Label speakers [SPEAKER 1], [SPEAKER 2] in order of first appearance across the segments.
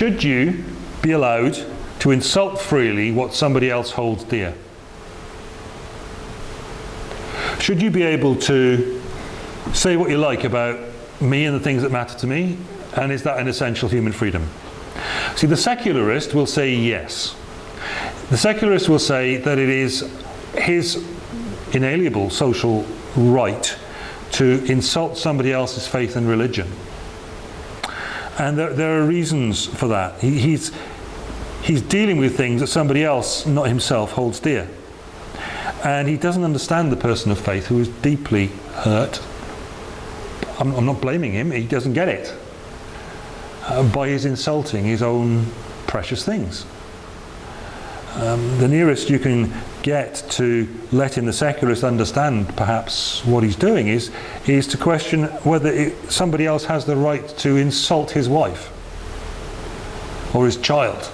[SPEAKER 1] should you be allowed to insult freely what somebody else holds dear? Should you be able to say what you like about me and the things that matter to me? And is that an essential human freedom? See, the secularist will say yes. The secularist will say that it is his inalienable social right to insult somebody else's faith and religion. And there, there are reasons for that. He, he's, he's dealing with things that somebody else, not himself, holds dear. And he doesn't understand the person of faith who is deeply hurt. I'm, I'm not blaming him, he doesn't get it. Uh, by his insulting his own precious things. Um, the nearest you can get to letting the secularist understand perhaps what he's doing is, is to question whether it, somebody else has the right to insult his wife or his child.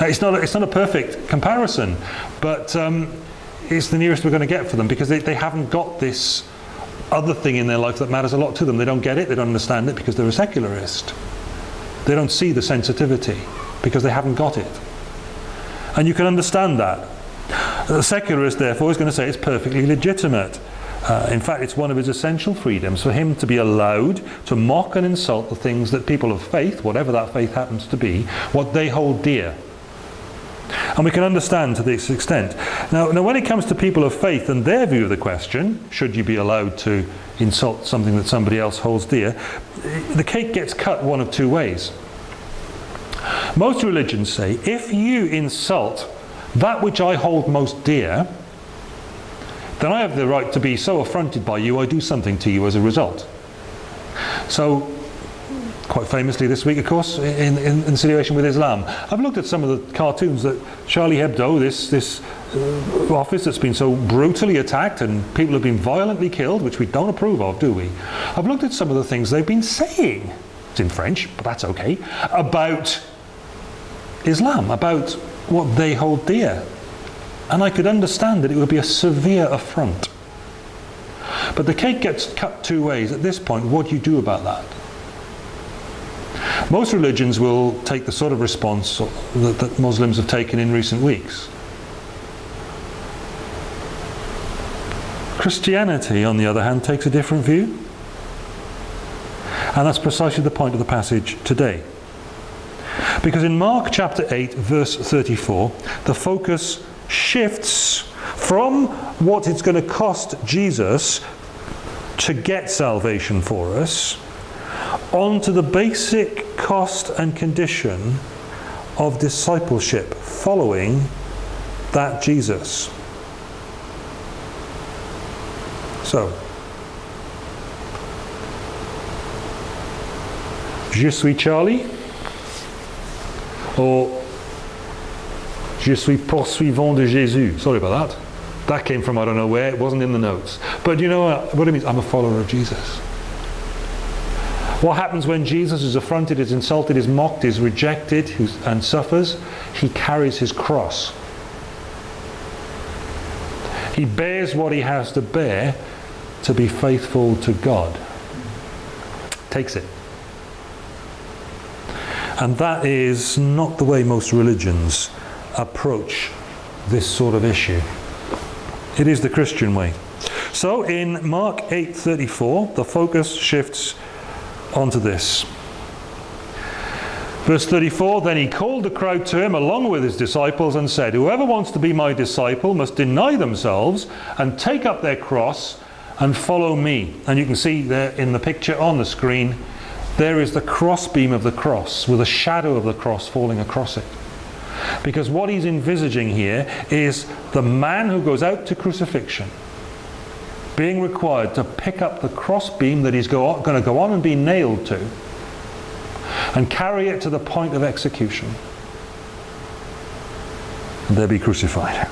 [SPEAKER 1] Uh, it's not, a, it's not a perfect comparison, but um, it's the nearest we're going to get for them because they, they haven't got this other thing in their life that matters a lot to them. They don't get it, they don't understand it because they're a secularist. They don't see the sensitivity because they haven't got it. And you can understand that. The secularist, therefore, is going to say it's perfectly legitimate. Uh, in fact, it's one of his essential freedoms for him to be allowed to mock and insult the things that people of faith, whatever that faith happens to be, what they hold dear. And we can understand to this extent. Now, now when it comes to people of faith and their view of the question, should you be allowed to insult something that somebody else holds dear, the cake gets cut one of two ways. Most religions say, if you insult that which I hold most dear, then I have the right to be so affronted by you, I do something to you as a result. So, quite famously this week, of course, in, in, in situation with Islam. I've looked at some of the cartoons that Charlie Hebdo, this, this uh, office that's been so brutally attacked and people have been violently killed, which we don't approve of, do we? I've looked at some of the things they've been saying, it's in French, but that's okay, about Islam, about what they hold dear. And I could understand that it would be a severe affront. But the cake gets cut two ways. At this point, what do you do about that? Most religions will take the sort of response that, that Muslims have taken in recent weeks. Christianity, on the other hand, takes a different view. And that's precisely the point of the passage today. Because in Mark chapter 8 verse 34 the focus shifts from what it's going to cost Jesus to get salvation for us onto the basic cost and condition of discipleship following that Jesus. So, Je suis Charlie or Je suis poursuivant de Jésus. Sorry about that. That came from I don't know where, it wasn't in the notes. But you know what, what it means? I'm a follower of Jesus. What happens when Jesus is affronted, is insulted, is mocked, is rejected and suffers? He carries his cross. He bears what he has to bear to be faithful to God. Takes it. And that is not the way most religions approach this sort of issue. It is the Christian way. So in Mark 8.34, the focus shifts onto this. Verse 34, Then he called the crowd to him along with his disciples and said, Whoever wants to be my disciple must deny themselves and take up their cross and follow me. And you can see there in the picture on the screen there is the crossbeam of the cross with a shadow of the cross falling across it. Because what he's envisaging here is the man who goes out to crucifixion being required to pick up the crossbeam that he's go going to go on and be nailed to and carry it to the point of execution and there be crucified.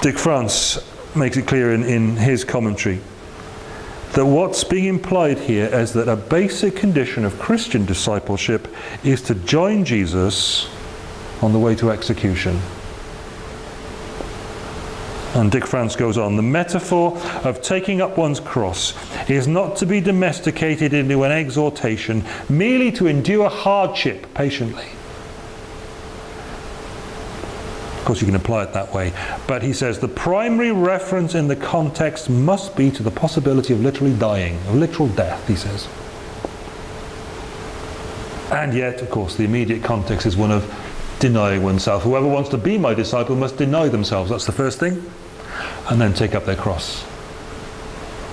[SPEAKER 1] Dick France makes it clear in, in his commentary that what's being implied here is that a basic condition of Christian discipleship is to join Jesus on the way to execution. And Dick France goes on, the metaphor of taking up one's cross is not to be domesticated into an exhortation merely to endure hardship patiently. Of course, you can apply it that way. But he says the primary reference in the context must be to the possibility of literally dying, of literal death, he says. And yet, of course, the immediate context is one of denying oneself. Whoever wants to be my disciple must deny themselves. That's the first thing. And then take up their cross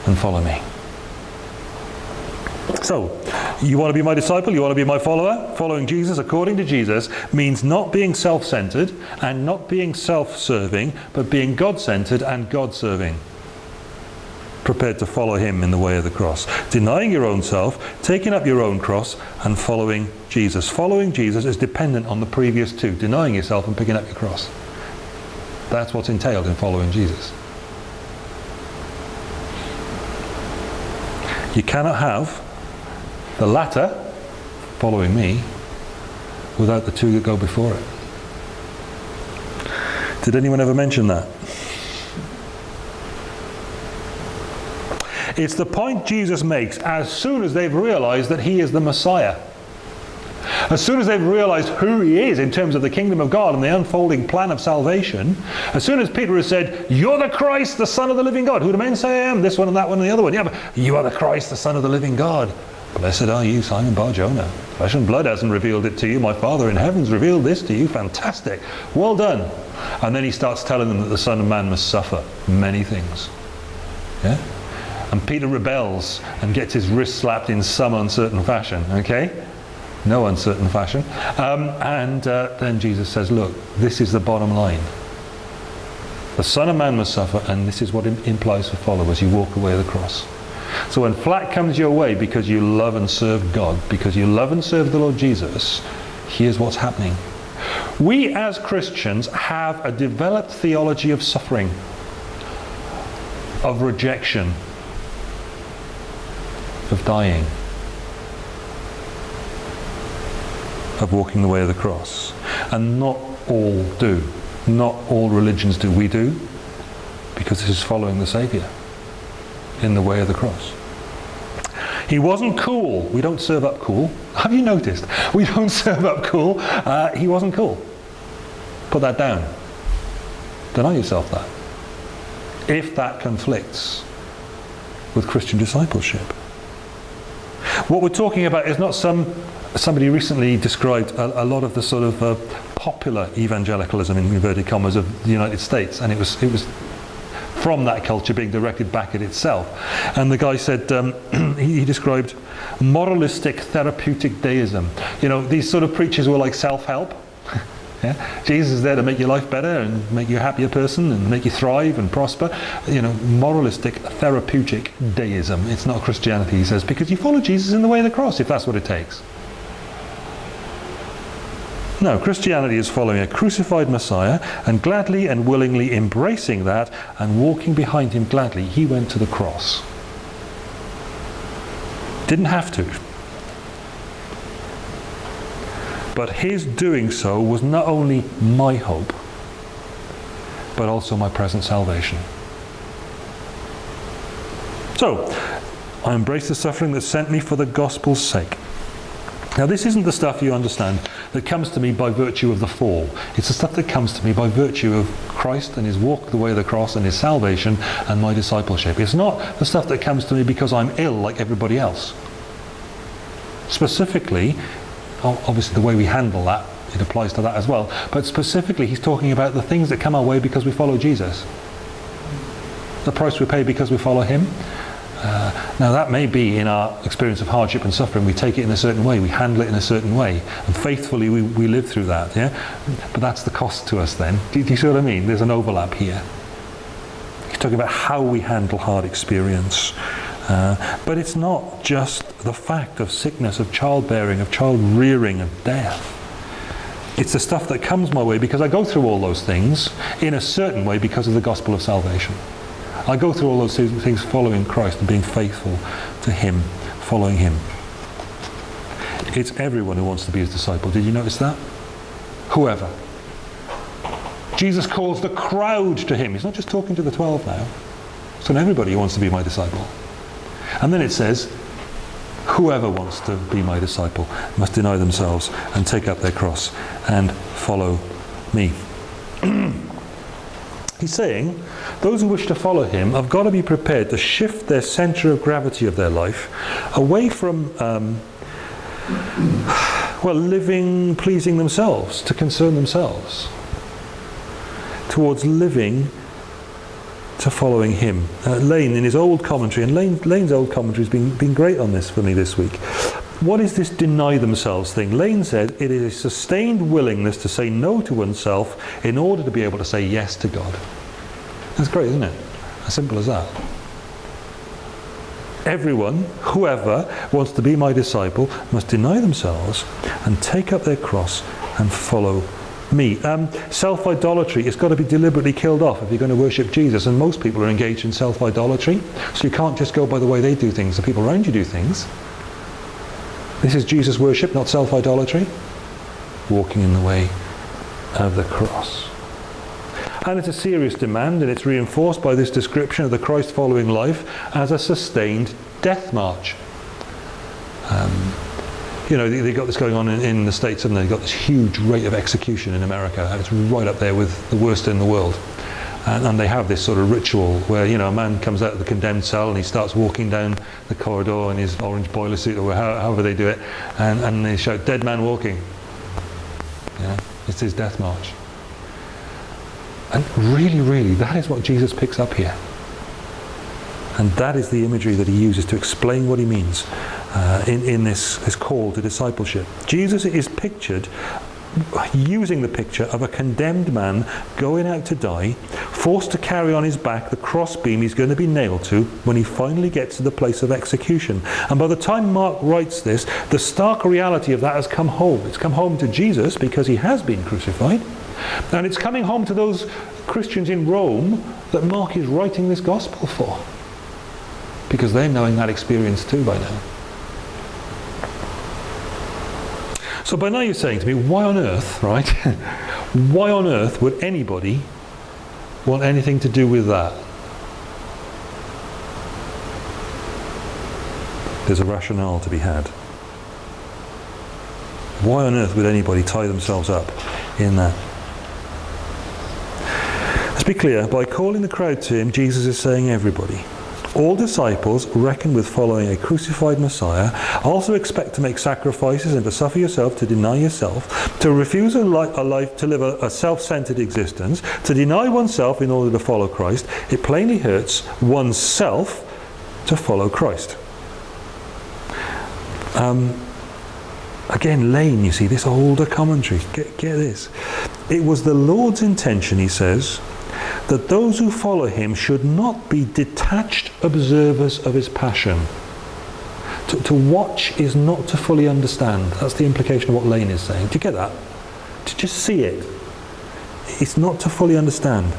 [SPEAKER 1] and follow me. So, you want to be my disciple, you want to be my follower? Following Jesus according to Jesus means not being self-centered and not being self-serving, but being God-centered and God-serving. Prepared to follow him in the way of the cross. Denying your own self, taking up your own cross and following Jesus. Following Jesus is dependent on the previous two, denying yourself and picking up your cross. That's what's entailed in following Jesus. You cannot have the latter, following me, without the two that go before it. Did anyone ever mention that? It's the point Jesus makes as soon as they've realized that he is the Messiah. As soon as they've realized who he is in terms of the kingdom of God and the unfolding plan of salvation, as soon as Peter has said, You're the Christ, the Son of the living God. Who do men say I am? This one and that one and the other one. Yeah, but you are the Christ, the Son of the living God. Blessed are you, Simon Bar-Jonah. Flesh and blood hasn't revealed it to you. My Father in heaven's revealed this to you. Fantastic. Well done. And then he starts telling them that the Son of Man must suffer many things. Yeah? And Peter rebels and gets his wrist slapped in some uncertain fashion. Okay? No uncertain fashion. Um, and uh, then Jesus says, look, this is the bottom line. The Son of Man must suffer, and this is what it implies for followers. You walk away the cross. So when flat comes your way because you love and serve God, because you love and serve the Lord Jesus, here's what's happening. We as Christians have a developed theology of suffering, of rejection, of dying, of walking the way of the cross. And not all do. Not all religions do. We do, because this is following the Saviour in the way of the cross. He wasn't cool. We don't serve up cool. Have you noticed? We don't serve up cool. Uh, he wasn't cool. Put that down. Deny yourself that. If that conflicts with Christian discipleship. What we're talking about is not some, somebody recently described a, a lot of the sort of uh, popular evangelicalism in inverted commas of the United States and it was, it was from that culture being directed back at itself. And the guy said, um, he, he, described moralistic therapeutic deism. You know, these sort of preachers were like self-help. yeah? Jesus is there to make your life better and make you a happier person and make you thrive and prosper. You know, moralistic therapeutic deism. It's not Christianity, he says, because you follow Jesus in the way of the cross, if that's what it takes. No, Christianity is following a crucified Messiah and gladly and willingly embracing that and walking behind him gladly. He went to the cross. Didn't have to. But his doing so was not only my hope, but also my present salvation. So, I embrace the suffering that sent me for the gospel's sake. Now this isn't the stuff you understand that comes to me by virtue of the fall. It's the stuff that comes to me by virtue of Christ and his walk the way of the cross and his salvation and my discipleship. It's not the stuff that comes to me because I'm ill like everybody else. Specifically, oh, obviously the way we handle that, it applies to that as well, but specifically he's talking about the things that come our way because we follow Jesus. The price we pay because we follow him, uh, now that may be in our experience of hardship and suffering, we take it in a certain way, we handle it in a certain way, and faithfully we, we live through that, yeah? But that's the cost to us then. Do, do you see what I mean? There's an overlap here. He's talking about how we handle hard experience. Uh, but it's not just the fact of sickness, of childbearing, of child rearing, of death. It's the stuff that comes my way because I go through all those things in a certain way because of the gospel of salvation. I go through all those things following Christ and being faithful to Him, following Him. It's everyone who wants to be His disciple. Did you notice that? Whoever. Jesus calls the crowd to him. He's not just talking to the 12 now. It's to everybody who wants to be my disciple. And then it says, whoever wants to be my disciple must deny themselves and take up their cross and follow me. He's saying those who wish to follow him have got to be prepared to shift their centre of gravity of their life away from, um, well, living pleasing themselves, to concern themselves, towards living to following him. Uh, Lane, in his old commentary, and Lane, Lane's old commentary has been, been great on this for me this week. What is this deny themselves thing? Lane said it is a sustained willingness to say no to oneself in order to be able to say yes to God. That's great, isn't it? As simple as that. Everyone, whoever wants to be my disciple, must deny themselves and take up their cross and follow me. Um, self-idolatry has got to be deliberately killed off if you're going to worship Jesus. And most people are engaged in self-idolatry. So you can't just go by the way they do things. The people around you do things. This is Jesus worship, not self-idolatry. Walking in the way of the cross. And it's a serious demand, and it's reinforced by this description of the Christ-following life as a sustained death march. Um, you know, they, have got this going on in, in the States, and they've got this huge rate of execution in America, and it's right up there with the worst in the world. And, and, they have this sort of ritual where, you know, a man comes out of the condemned cell and he starts walking down the corridor in his orange boiler suit, or however they do it, and, and they shout, dead man walking. Yeah, it's his death march. And really, really, that is what Jesus picks up here. And that is the imagery that he uses to explain what he means uh, in, in this, this call to discipleship. Jesus is pictured using the picture of a condemned man going out to die, forced to carry on his back the crossbeam he's going to be nailed to when he finally gets to the place of execution. And by the time Mark writes this, the stark reality of that has come home. It's come home to Jesus because he has been crucified. And it's coming home to those Christians in Rome that Mark is writing this gospel for. Because they're knowing that experience too by now. So by now you're saying to me, why on earth, right? why on earth would anybody want anything to do with that? There's a rationale to be had. Why on earth would anybody tie themselves up in that? Let's be clear, by calling the crowd to him, Jesus is saying everybody. All disciples reckon with following a crucified Messiah, also expect to make sacrifices and to suffer yourself, to deny yourself, to refuse a, li a life to live a, a self-centered existence, to deny oneself in order to follow Christ. It plainly hurts oneself to follow Christ. Um, again, Lane, you see, this older commentary, get, get this. It was the Lord's intention, he says, that those who follow him should not be detached observers of his passion. To, to, watch is not to fully understand. That's the implication of what Lane is saying. Do you get that? To just see it. It's not to fully understand.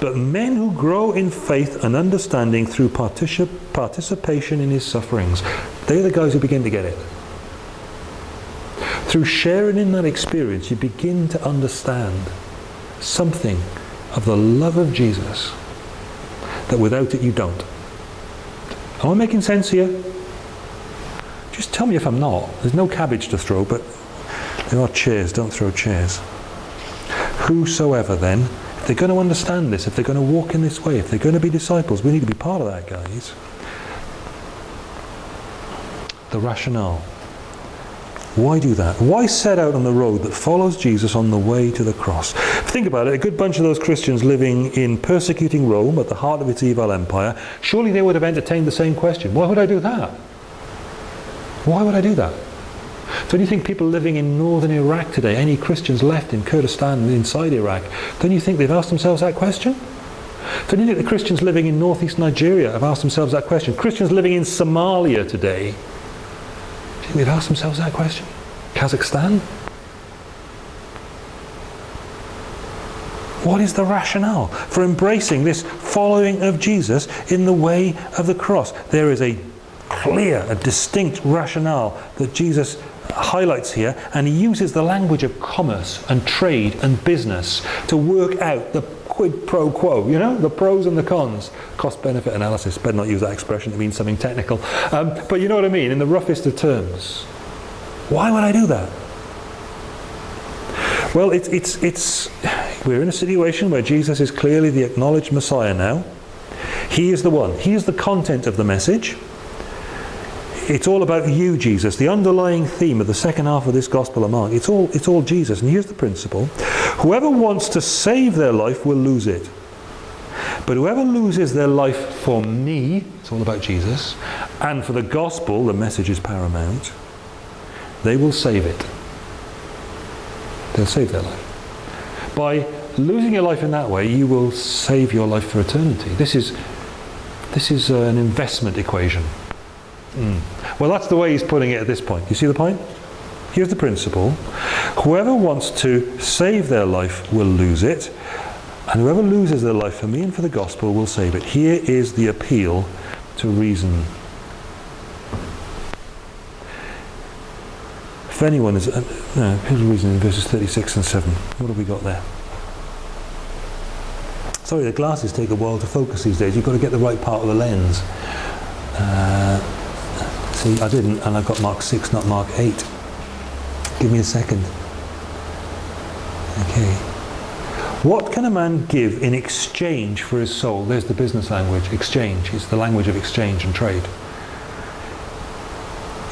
[SPEAKER 1] But men who grow in faith and understanding through particip participation in his sufferings, they're the guys who begin to get it. Through sharing in that experience, you begin to understand something of the love of Jesus that without it you don't. Am I making sense here? Just tell me if I'm not. There's no cabbage to throw, but there are chairs. Don't throw chairs. Whosoever then, if they're going to understand this, if they're going to walk in this way, if they're going to be disciples, we need to be part of that, guys. The rationale. Why do that? Why set out on the road that follows Jesus on the way to the cross? Think about it, a good bunch of those Christians living in persecuting Rome at the heart of its evil empire, surely they would have entertained the same question. Why would I do that? Why would I do that? Don't you think people living in northern Iraq today, any Christians left in Kurdistan inside Iraq, don't you think they've asked themselves that question? Don't you think the Christians living in northeast Nigeria have asked themselves that question? Christians living in Somalia today, they've asked themselves that question. Kazakhstan? What is the rationale for embracing this following of Jesus in the way of the cross? There is a clear, a distinct rationale that Jesus highlights here, and he uses the language of commerce and trade and business to work out the quid pro quo, you know, the pros and the cons. Cost benefit analysis, better not use that expression, it means something technical. Um, but you know what I mean, in the roughest of terms. Why would I do that? Well, it's, it's, it's, we're in a situation where Jesus is clearly the acknowledged Messiah now. He is the one. He is the content of the message. It's all about you, Jesus. The underlying theme of the second half of this Gospel of Mark. It's all, it's all Jesus. And here's the principle. Whoever wants to save their life will lose it. But whoever loses their life for me, it's all about Jesus, and for the gospel, the message is paramount, they will save it. They'll save their life. By losing your life in that way, you will save your life for eternity. This is, this is an investment equation. Mm. Well, that's the way he's putting it at this point. You see the point? Here's the principle. Whoever wants to save their life will lose it, and whoever loses their life for me and for the gospel will save it. Here is the appeal to reason. If anyone is, uh, no, reason in verses 36 and 7. What have we got there? Sorry, the glasses take a while to focus these days. You've got to get the right part of the lens. Uh, see, I didn't, and I got Mark 6, not Mark 8. Give me a second. Okay. What can a man give in exchange for his soul? There's the business language, exchange. It's the language of exchange and trade.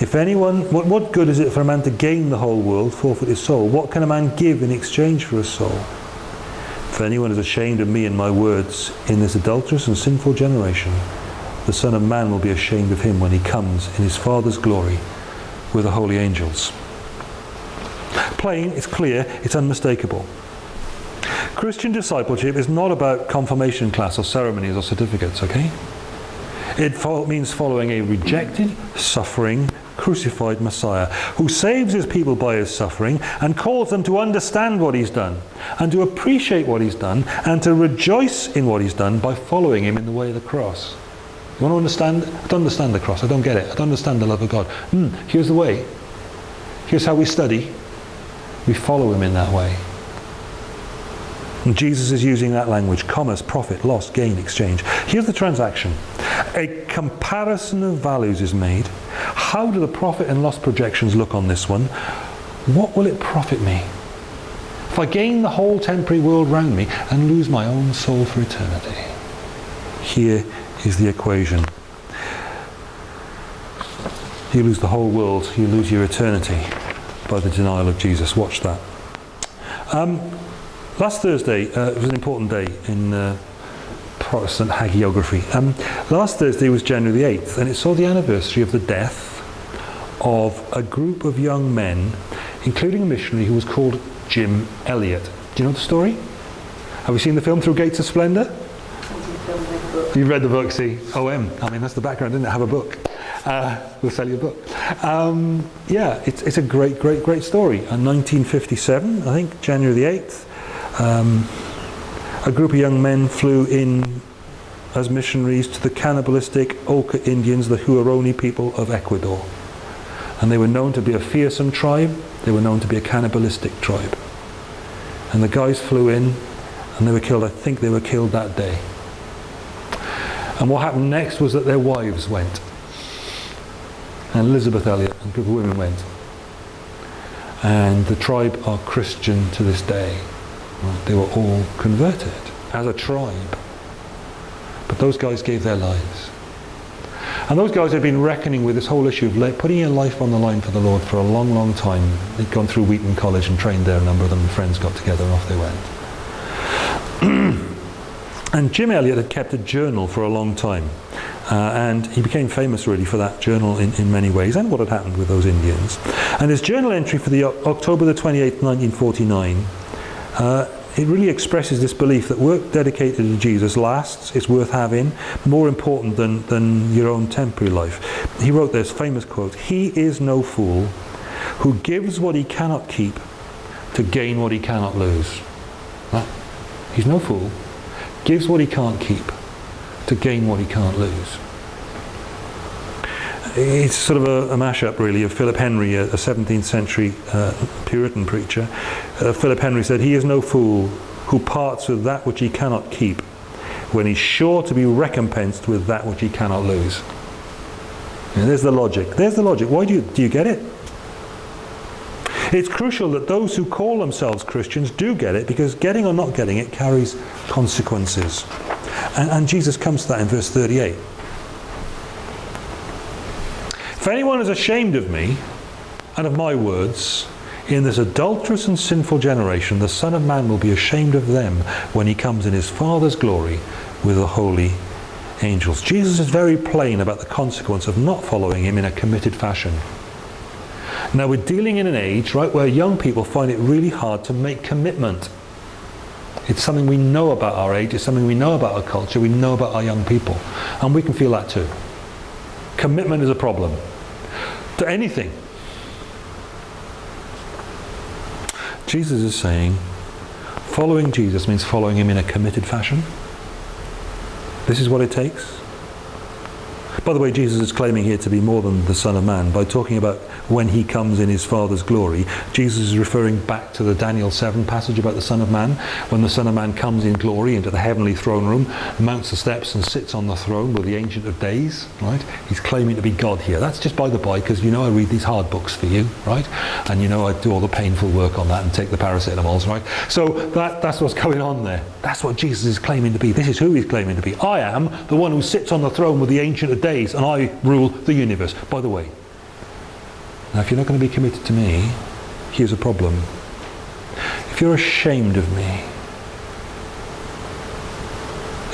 [SPEAKER 1] If anyone, what, what good is it for a man to gain the whole world, forfeit his soul? What can a man give in exchange for his soul? If anyone is ashamed of me and my words in this adulterous and sinful generation, the Son of Man will be ashamed of him when he comes in his Father's glory with the holy angels. Plain, it's clear, it's unmistakable. Christian discipleship is not about confirmation class or ceremonies or certificates, okay? It fo means following a rejected, suffering, crucified Messiah who saves his people by his suffering and calls them to understand what he's done and to appreciate what he's done and to rejoice in what he's done by following him in the way of the cross. You want to understand? I don't understand the cross. I don't get it. I don't understand the love of God. Mm, here's the way. Here's how we study. We follow him in that way. And Jesus is using that language, commerce, profit, loss, gain, exchange. Here's the transaction. A comparison of values is made. How do the profit and loss projections look on this one? What will it profit me? If I gain the whole temporary world round me and lose my own soul for eternity. Here is the equation. You lose the whole world, you lose your eternity by the denial of Jesus. Watch that. Um, last Thursday uh, was an important day in uh, Protestant hagiography. Um, last Thursday was January the 8th and it saw the anniversary of the death of a group of young men, including a missionary who was called Jim Elliot. Do you know the story? Have you seen the film Through Gates of Splendour? You've read the book, see? OM. I mean, that's the background, didn't it? Have a book. Uh, we'll sell you a book. Um, yeah, it's, it's a great, great, great story. In 1957, I think, January the 8th, um, a group of young men flew in as missionaries to the cannibalistic Auca Indians, the Huaorani people of Ecuador. And they were known to be a fearsome tribe. They were known to be a cannibalistic tribe. And the guys flew in and they were killed. I think they were killed that day. And what happened next was that their wives went. And Elizabeth Elliot and a group of women went. And the tribe are Christian to this day. They were all converted as a tribe. But those guys gave their lives. And those guys had been reckoning with this whole issue of putting your life on the line for the Lord for a long, long time. They'd gone through Wheaton College and trained there, a number of them, friends got together and off they went. And Jim Elliot had kept a journal for a long time. Uh, and he became famous really for that journal in, in many ways and what had happened with those Indians. And his journal entry for the October the 28th, 1949, uh, it really expresses this belief that work dedicated to Jesus lasts, it's worth having, more important than, than your own temporary life. He wrote this famous quote, He is no fool who gives what he cannot keep to gain what he cannot lose. He's no fool gives what he can't keep to gain what he can't lose. it's sort of a, a mashup really of Philip Henry, a, a 17th century uh, Puritan preacher. Uh, Philip Henry said, he is no fool who parts with that which he cannot keep when he's sure to be recompensed with that which he cannot lose. And there's the logic. There's the logic. Why do you, do you get it? It's crucial that those who call themselves Christians do get it because getting or not getting it carries consequences. And, and Jesus comes to that in verse 38. If anyone is ashamed of me and of my words, in this adulterous and sinful generation, the Son of Man will be ashamed of them when he comes in his Father's glory with the holy angels. Jesus is very plain about the consequence of not following him in a committed fashion. Now we're dealing in an age, right, where young people find it really hard to make commitment. It's something we know about our age, it's something we know about our culture, we know about our young people. And we can feel that too. Commitment is a problem. To anything. Jesus is saying, following Jesus means following him in a committed fashion. This is what it takes. By the way, Jesus is claiming here to be more than the Son of Man by talking about when he comes in his Father's glory. Jesus is referring back to the Daniel 7 passage about the Son of Man. When the Son of Man comes in glory into the heavenly throne room, mounts the steps and sits on the throne with the Ancient of Days, right? He's claiming to be God here. That's just by the by because you know I read these hard books for you, right? And you know I do all the painful work on that and take the paracetamols, right? So that, that's what's going on there. That's what Jesus is claiming to be. This is who he's claiming to be. I am the one who sits on the throne with the Ancient of Days days and I rule the universe. By the way, now if you're not going to be committed to me, here's a problem. If you're ashamed of me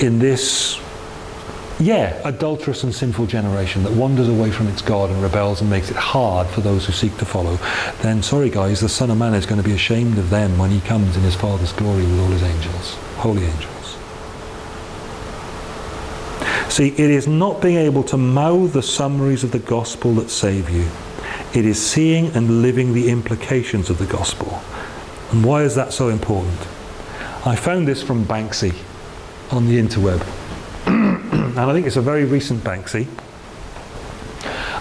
[SPEAKER 1] in this, yeah, adulterous and sinful generation that wanders away from its God and rebels and makes it hard for those who seek to follow, then sorry guys, the Son of Man is going to be ashamed of them when he comes in his Father's glory with all his angels, holy angels. See, it is not being able to mouth the summaries of the gospel that save you. It is seeing and living the implications of the gospel. And why is that so important? I found this from Banksy on the interweb. and I think it's a very recent Banksy.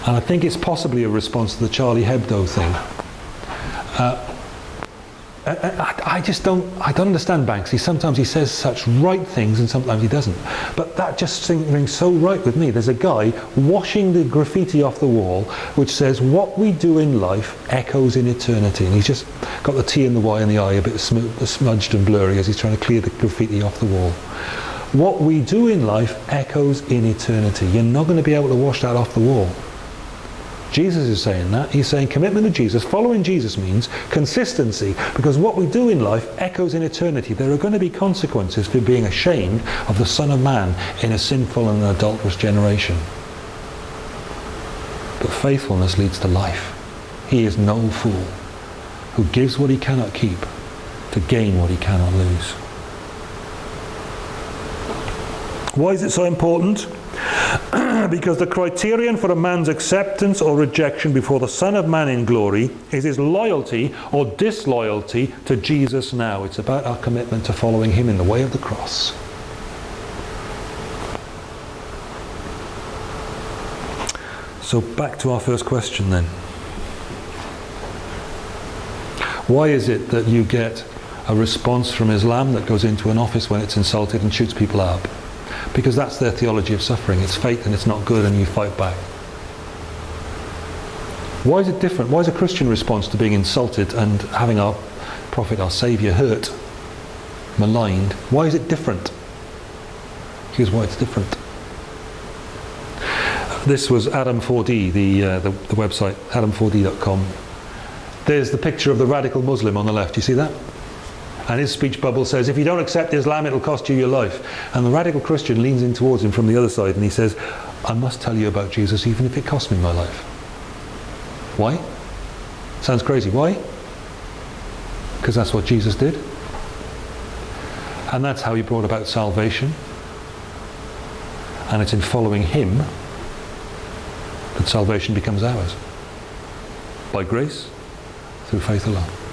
[SPEAKER 1] And I think it's possibly a response to the Charlie Hebdo thing. Uh, Uh, uh, I, I, just don't, I don't understand Banksy. Sometimes he says such right things and sometimes he doesn't. But that just rings so right with me. There's a guy washing the graffiti off the wall which says, what we do in life echoes in eternity. And he's just got the T and the Y and the I a bit smudged and blurry as he's trying to clear the graffiti off the wall. What we do in life echoes in eternity. You're not going to be able to wash that off the wall. Jesus is saying that. He's saying commitment to Jesus. Following Jesus means consistency because what we do in life echoes in eternity. There are going to be consequences for being ashamed of the Son of Man in a sinful and adulterous generation. But faithfulness leads to life. He is no fool who gives what he cannot keep to gain what he cannot lose. Why is it so important? because the criterion for a man's acceptance or rejection before the Son of Man in glory is his loyalty or disloyalty to Jesus now. It's about our commitment to following him in the way of the cross. So back to our first question then. Why is it that you get a response from Islam that goes into an office when it's insulted and shoots people up? Because that's their theology of suffering. It's fate and it's not good and you fight back. Why is it different? Why is a Christian response to being insulted and having our prophet, our saviour, hurt, maligned, why is it different? Here's why it's different. This was Adam4D, the, uh, the, the website, adam4d.com. There's the picture of the radical Muslim on the left. You see that? And his speech bubble says, if you don't accept Islam, it'll cost you your life. And the radical Christian leans in towards him from the other side and he says, I must tell you about Jesus even if it costs me my life. Why? Sounds crazy. Why? Because that's what Jesus did. And that's how he brought about salvation. And it's in following him that salvation becomes ours. By grace, through faith alone.